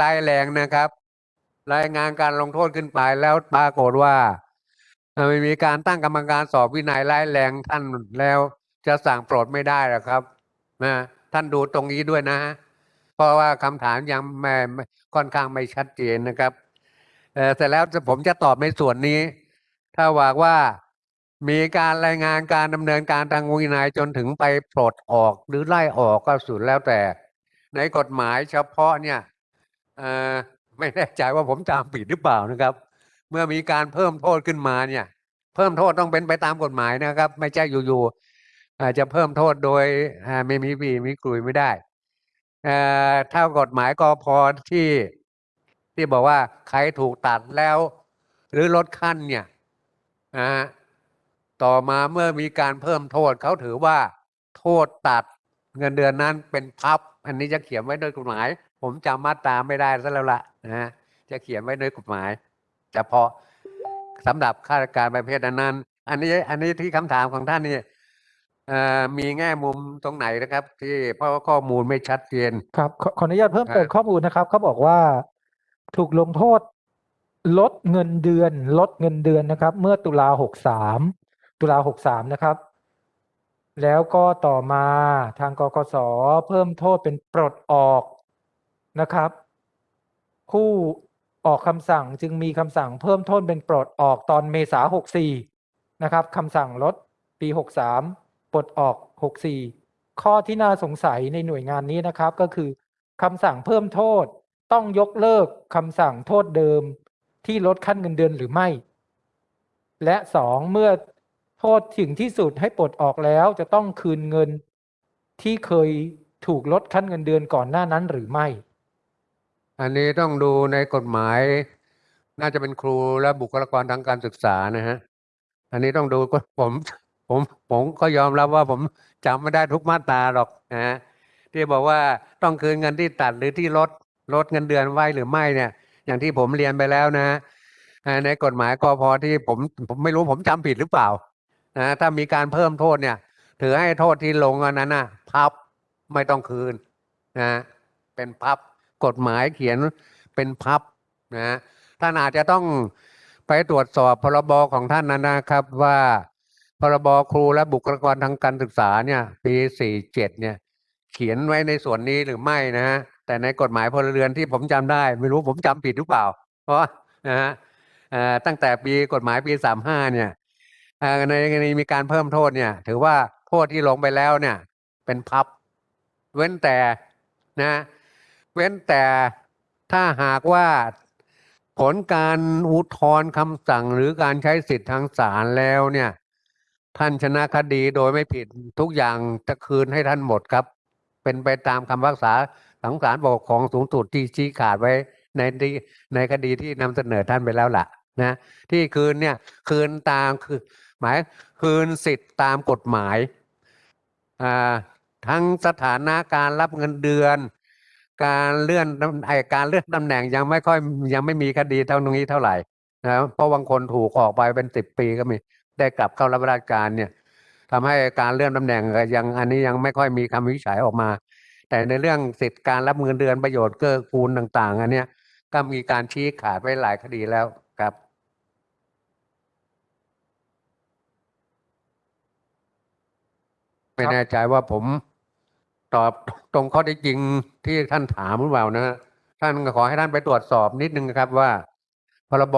ร้ายแรงนะครับ รายงานการลงโทษขึ้นไปแล้วปรากฏว่าไม่มีการตั้งกรรมการสอบวินัยร้ายแรงท่านแล้วจะสั่งปลดไม่ได้หรอครับนะท่านดูตรงนี้ด้วยนะ เพราะว่าคำถามยังไม่ค่อนข้างไม่ชัดเจนนะครับเออแต่แล้วผมจะตอบในส่วนนี้ ถ้าว่าว่ามีการรายงานการดำเนินการทางวินัยจนถึงไปปลดออกหรือไล่ออกก็สุดแล้วแต่ ในกฎหมายเฉพาะเนี่ย ไม่แน่ใจว่าผมจำผิดหรือเปล่านะครับ เมื่อมีการเพิ่มโทษขึ้นมาเนี่ย เพิ่มโทษต้องเป็นไปตามกฎหมายนะครับ ไม่ใช่อยู่ๆอาจจะเพิ่มโทษโดยไม่มีปีมีกลุยไม่ได้เอ่อถ้ากฎหมายก็พอที่ที่บอกว่าใครถูกตัดแล้ว หรือลดขั้นเนี่ยนะต่อมาเมื่อมีการเพิ่มโทษเขาถือว่า โทษตัดเงินเดือนนั้นเป็นพับ อันนี้จะเขียนไว้โดยกฎหมาย ผมจำมาตราไม่ได้ซะแล้วล่ะนะฮะจะเขียนไว้โดยกฎหมายเฉพาะสำหรับข้าราชการประเภทนั้นๆอันนี้อันนี้ที่คำถามของท่านนี่เอ่อมีแง่มุมตรงไหนนะครับ ที่เพราะว่าข้อมูลไม่ชัดเจนครับขอขออนุญาตเพิ่มเติมครับข้อมูลนะครับเขาบอกว่าถูกลงโทษ ลดเงินเดือน ลดเงินเดือนนะครับ เมื่อตุลาหกสามตุลาหกสามนะครับ แล้วก็ต่อมาทางกกสเพิ่มโทษเป็นปลดออก นะครับ ผู้ออกคำสั่งจึงมีคำสั่งเพิ่มโทษเป็นปลดออกตอนเมษาหกสี่นะครับคำสั่งลดปีหกสามปลดออกหกสี่ข้อที่น่าสงสัยในหน่วยงานนี้นะครับก็คือคำสั่งเพิ่มโทษต้องยกเลิกคำสั่งโทษเดิมที่ลดขั้นเงินเดือนหรือไม่ และสองเมื่อโทษถึงที่สุดให้ปลดออกแล้วจะต้องคืนเงินที่เคยถูกลดขั้นเงินเดือนก่อนหน้านั้นหรือไม่ อันนี้ต้องดูในกฎหมาย น่าจะเป็นครูและบุคลากรทางการศึกษานะฮะ อันนี้ต้องดูก็ผมผมผมก็ยอมรับว่าผมจำไม่ได้ทุกมาตราหรอกนะฮะที่บอกว่าต้องคืนเงินที่ตัดหรือที่ลดลดเงินเดือนไว้หรือไม่เนี่ย อย่างที่ผมเรียนไปแล้วนะอ่าในกฎหมายกพที่ผมผมไม่รู้ผมจำผิดหรือเปล่านะถ้ามีการเพิ่มโทษเนี่ย ถือให้โทษที่ลงอันนั้นนะพับไม่ต้องคืนนะเป็นพับ กฎหมายเขียนเป็นพับนะท่านอาจจะต้องไปตรวจสอบพรบของท่านนั้นนะครับว่าพรบครูและบุคลากรทางการศึกษาเนี่ยปีสี่เจ็ดเนี่ย เขียนไว้ในส่วนนี้หรือไม่นะฮะแต่ในกฎหมายพลเรือนที่ผมจำได้ ไม่รู้ผมจำผิดหรือเปล่า เพราะนะฮะตั้งแต่ปีกฎหมายปีสามห้าเนี่ยในกรณีมีการเพิ่มโทษเนี่ย ถือว่าโทษที่ลงไปแล้วเนี่ย เป็นพับ เว้นแต่นะ เว้นแต่ถ้าหากว่าผลการอุทธรณ์คำสั่งหรือการใช้สิทธิ์ทางศาลแล้วเนี่ย ท่านชนะคดีโดยไม่ผิดทุกอย่างจะคืนให้ท่านหมดครับ เป็นไปตามคำพิพากษาของศาลปกครองสูงสุดที่ชี้ขาดไว้ในในคดีที่นำเสนอท่านไปแล้วล่ะนะที่คืนเนี่ยคืนตามคือหมายคืนสิทธิ์ตามกฎหมายอ่าทั้งสถานะการรับเงินเดือน การเลื่อนตำไอการเลื่อนตำแหน่งยังไม่ค่อยยังไม่มีคดีเท่านี้เท่าไหร่นะเพราะบางคนถูกออกไปเป็นสิบปีก็มีได้กลับเข้ารับราชการเนี่ยทำให้การเลื่อนตำแหน่งก็ยังอันนี้ยังไม่ค่อยมีคำวินิจฉัยออกมา แต่ในเรื่องสิทธิการรับเงินเดือนประโยชน์เกื้อกูลต่าง ๆ อันเนี้ยก็มีการชี้ขาดไว้หลายคดีแล้วครับไม่แน่ใจว่าผม ตอบตรงข้อท็จจริงที่ท่านถามหรือเปล่านะท่านขอให้ท่านไปตรวจสอบนิดนึงนะครับว่า พรบ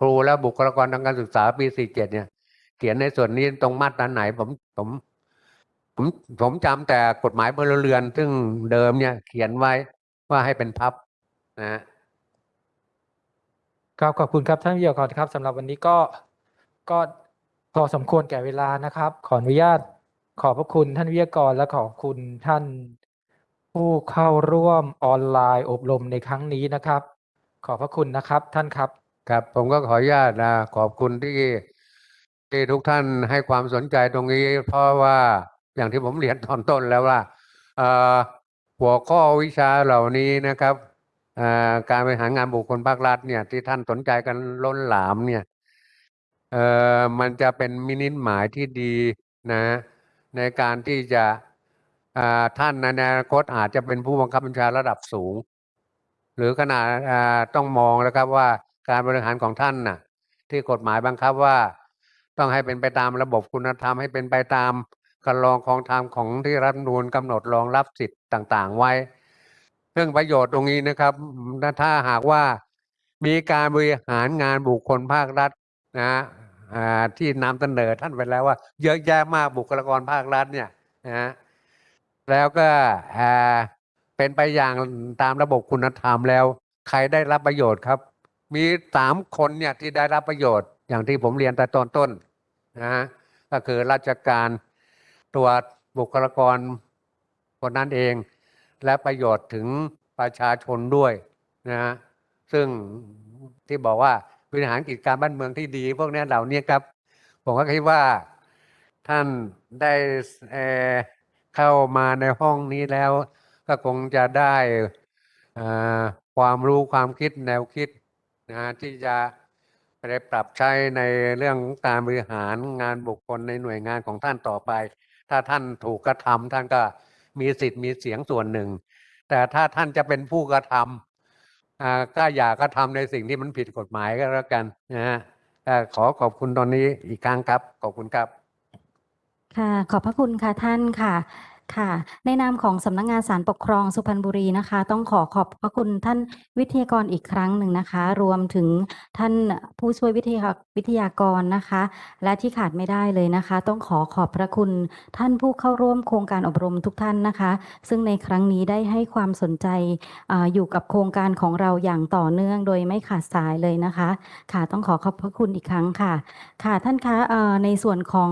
ครูและบุคลากรทางการศึกษาปี 47 เนี่ย เขียนในส่วนนี้ตรงมาตราไหนผมผมผมผมจำแต่กฎหมายพลเรือน ซึ่งเดิมเนี่ย เขียนไว้ว่าให้เป็นพับนะครับขอบคุณครับท่านวิทยากรครับสำหรับวันนี้ก็ก็พอสมควรแก่เวลานะครับ ขออนุญาต ขอบพระคุณท่านวิทยากรและขอบคุณท่านผู้เข้าร่วมออนไลน์อบรมในครั้งนี้นะครับ ขอบพระคุณนะครับท่านครับครับผมก็ขออนุญาตนะขอบคุณที่ที่ทุกท่านให้ความสนใจตรงนี้ เพราะว่าอย่างที่ผมเรียนตอนต้นแล้วว่าหัวข้อวิชาเหล่านี้นะครับการบริหารงานบุคคลภาครัฐเนี่ยที่ท่านสนใจกันล้นหลามเนี่ยมันจะเป็นมินิหมายที่ดีนะ ในการที่จะท่านในอนาคตอาจจะเป็นผู้บังคับบัญชาระดับสูง หรือขนาดต้องมองแล้วครับว่าการบริหารของท่านน่ะ ที่กฎหมายบังคับว่า ต้องให้เป็นไปตามระบบคุณธรรมให้เป็นไปตามการรองของธรรมของที่รัฐนูญกำหนดรองรับสิทธิ์ต่าง ๆ ไว้เรื่องประโยชน์ตรงนี้นะครับ ถ้าหากว่ามีการบริหารงานบุคคลภาครัฐนะ ที่นำเสนอท่านไปแล้วว่า เยอะแยะมากบุคลากรภาครัฐเนี่ยนะแล้วก็เป็นไปอย่างตามระบบคุณธรรมแล้ว ใครได้รับประโยชน์ครับ มีสามคนเนี่ยที่ได้รับประโยชน์ อย่างที่ผมเรียนแต่ตอนต้นนะฮะก็คือราชการตัวบุคลากรคนนั้นเอง และประโยชน์ถึงประชาชนด้วยนะฮะซึ่งที่บอกว่า บริหารกิจการบ้านเมืองที่ดี พวกนี้เหล่านี้ครับ ผมก็คิดว่าท่านได้เเข้ามาในห้องนี้แล้ว ก็คงจะได้ความรู้ความคิดแนวคิดนะที่จะไปปรับใช้ในเรื่องของการบริหารงานบุคคลในหน่วยงานของท่านต่อไป ถ้าท่านถูกกระทำท่านก็มีสิทธิ์มีเสียงส่วนหนึ่ง แต่ถ้าท่านจะเป็นผู้กระทำ อ่าก็อยากก็ทำในสิ่งที่มันผิดกฎหมายก็แล้วกันนะฮะเอ่ขอขอบคุณตอนนี้อีกครั้งครับ ขอบคุณครับ ค่ะ ขอบพระคุณค่ะท่านค่ะ ค่ะ ในนามของสำนักงานศาลปกครองสุพรรณบุรีนะคะ ต้องขอขอบพระคุณท่านวิทยากรอีกครั้งหนึ่งนะคะ รวมถึงท่านผู้ช่วยวิทยาวิทยากรนะคะ และที่ขาดไม่ได้เลยนะคะ ต้องขอขอบพระคุณท่านผู้เข้าร่วมโครงการอบรมทุกท่านนะคะ ซึ่งในครั้งนี้ได้ให้ความสนใจออยู่กับโครงการของเราอย่างต่อเนื่อง โดยไม่ขาดสายเลยนะคะ ค่ะต้องขอขอบพระคุณอีกครั้งค่ะ ค่ะท่านคะในส่วนของ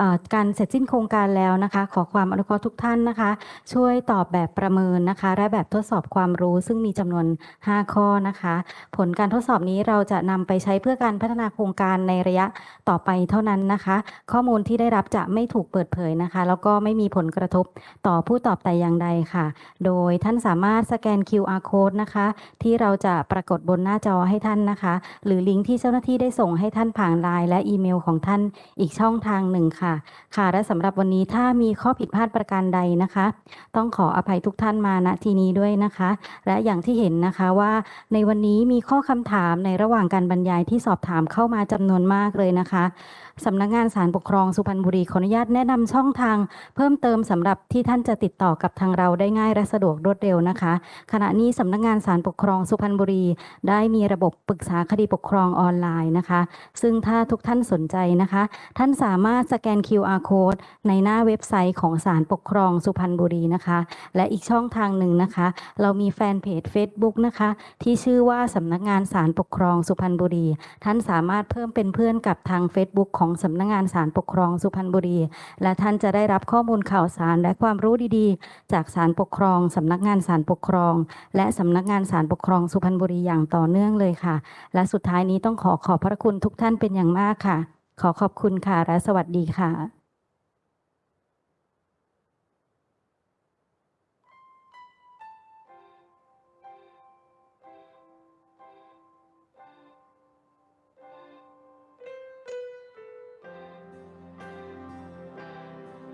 อการเสร็จสิ้นโครงการแล้วนะคะ ขอความอนุเคราะห์ทุกท่านนะคะ ช่วยตอบแบบประเมินนะคะ และแบบทดสอบความรู้ซึ่งมีจำนวน 5 ข้อนะคะ ผลการทดสอบนี้เราจะนำไปใช้เพื่อการพัฒนาโครงการในระยะต่อไปเท่านั้นนะคะ ข้อมูลที่ได้รับจะไม่ถูกเปิดเผยนะคะ แล้วก็ไม่มีผลกระทบต่อผู้ตอบแต่อย่างใดค่ะ โดยท่านสามารถสแกน QR code นะคะ ที่เราจะปรากฏบนหน้าจอให้ท่านนะคะ หรือลิงก์ที่เจ้าหน้าที่ได้ส่งให้ท่านผ่านไลน์และอีเมลของท่านอีกช่องทางหนึ่งค่ะ ค่ะ และสำหรับวันนี้ถ้ามีข้อผิดพลาดประการใดนะคะ ต้องขออภัยทุกท่านมาณที่นี้ด้วยนะคะ และอย่างที่เห็นนะคะว่าในวันนี้มีข้อคำถามในระหว่างการบรรยายที่สอบถามเข้ามาจำนวนมากเลยนะคะสำนักงานศาลปกครองสุพรรณบุรีขออนุญาตแนะนำช่องทาง เพิ่มเติมสำหรับที่ท่านจะติดต่อกับทางเราได้ง่ายและสะดวกรวดเร็วนะคะ ขณะนี้สำนักงานศาลปกครองสุพรรณบุรี ได้มีระบบปรึกษาคดีปกครองออนไลน์นะคะ ซึ่งถ้าทุกท่านสนใจนะคะ ท่านสามารถสแกน QR code ในหน้าเว็บไซต์ของศาลปกครองสุพรรณบุรีนะคะ และอีกช่องทางหนึ่งนะคะ เรามีแฟนเพจ Facebook นะคะ ที่ชื่อว่าสำนักงานศาลปกครองสุพรรณบุรี ท่านสามารถเพิ่มเป็นเพื่อนกับทาง Facebook ของสำนักงานศาลปกครองสุพรรณบุรี และท่านจะได้รับข้อมูลข่าวสารและความรู้ดีๆ จากศาลปกครองสำนักงานศาลปกครอง และสำนักงานศาลปกครองสุพรรณบุรีอย่างต่อเนื่องเลยค่ะ และสุดท้ายนี้ต้องขอขอบพระคุณทุกท่านเป็นอย่างมากค่ะ ขอขอบคุณค่ะและสวัสดีค่ะ